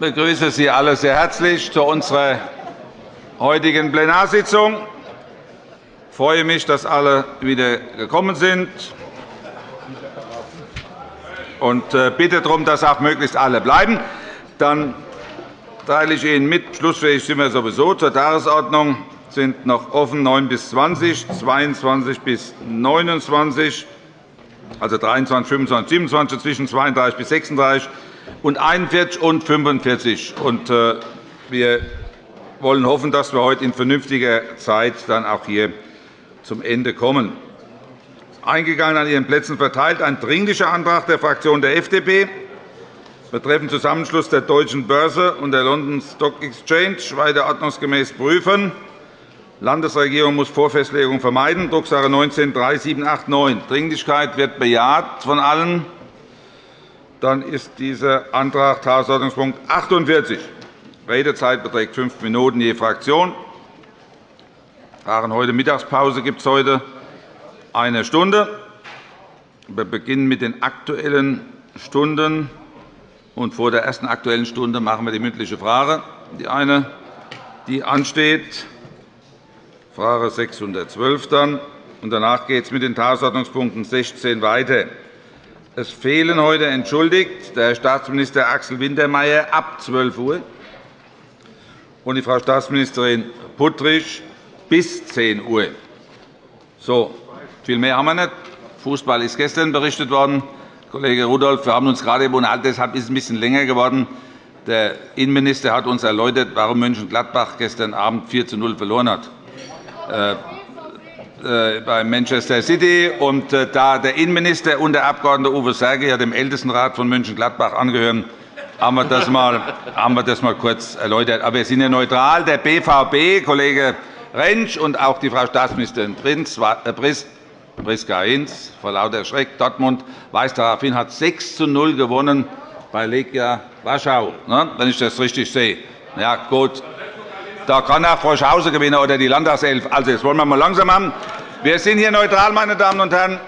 begrüße Sie alle sehr herzlich zu unserer heutigen Plenarsitzung. Ich freue mich, dass alle wieder gekommen sind und äh, bitte darum, dass auch möglichst alle bleiben. Dann teile ich Ihnen mit, schlussfähig sind wir sowieso zur Tagesordnung sind noch offen 9 bis 20, 22 bis 29, also 23, 25, 27, zwischen 32 bis 36 und 41 und 45. Und, äh, wir wollen hoffen, dass wir heute in vernünftiger Zeit dann auch hier zum Ende kommen. Eingegangen an Ihren Plätzen verteilt ein Dringlicher Antrag der Fraktion der FDP betreffend Zusammenschluss der Deutschen Börse und der London Stock Exchange weiter ordnungsgemäß prüfen. Landesregierung muss Vorfestlegung vermeiden, Drucksache 19-3789. Dringlichkeit wird bejaht von allen. Dann ist dieser Antrag Tagesordnungspunkt 48. Redezeit beträgt fünf Minuten je Fraktion. Heute Mittagspause gibt es heute eine Stunde. Wir beginnen mit den Aktuellen Stunden. Und vor der ersten Aktuellen Stunde machen wir die mündliche Frage, die eine, die ansteht. Frage 612 dann. Und danach geht es mit den Tagesordnungspunkten 16 weiter. Es fehlen heute entschuldigt der Herr Staatsminister Axel Wintermeyer ab 12 Uhr und die Frau Staatsministerin Puttrich bis 10 Uhr. So, viel mehr haben wir nicht. Fußball ist gestern berichtet worden. Kollege Rudolph, wir haben uns gerade unterhalten, deshalb ist es ein bisschen länger geworden. Der Innenminister hat uns erläutert, warum Mönchengladbach gestern Abend 4 zu 0 verloren hat. Äh, äh, bei Manchester City. Und äh, da der Innenminister und der Abg. Uwe Serge ja dem Ältestenrat von Mönchengladbach angehören, haben wir das mal, haben wir das mal kurz erläutert. Aber wir sind ja neutral. Der BVB, Kollege Rentsch und auch die Frau Staatsministerin Priska Hinz vor lauter Schreck Dortmund weist darauf hin, hat 6 zu 0 gewonnen bei Legia Warschau, ne, wenn ich das richtig sehe. Ja, gut. Da kann auch Froschhausen gewinnen oder die Landtagself. Also, jetzt wollen wir mal langsam haben. Wir sind hier neutral, meine Damen und Herren.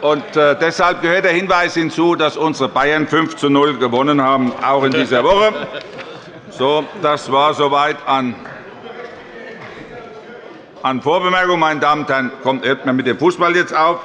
Und äh, deshalb gehört der Hinweis hinzu, dass unsere Bayern 5 zu 0 gewonnen haben, auch in dieser Woche. So, das war soweit an, an Vorbemerkungen. Meine Damen und Herren, kommt, hört mit dem Fußball jetzt auf.